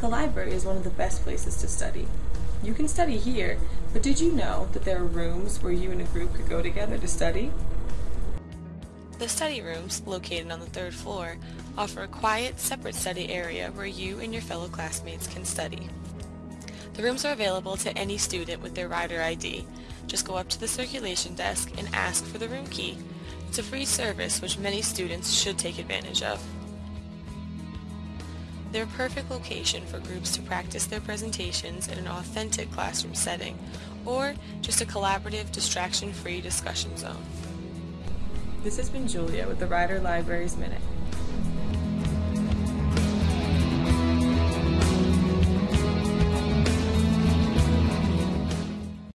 The library is one of the best places to study. You can study here, but did you know that there are rooms where you and a group could go together to study? The study rooms, located on the third floor, offer a quiet, separate study area where you and your fellow classmates can study. The rooms are available to any student with their rider ID. Just go up to the circulation desk and ask for the room key. It's a free service which many students should take advantage of. They're a perfect location for groups to practice their presentations in an authentic classroom setting, or just a collaborative, distraction-free discussion zone. This has been Julia with the Rider Libraries Minute.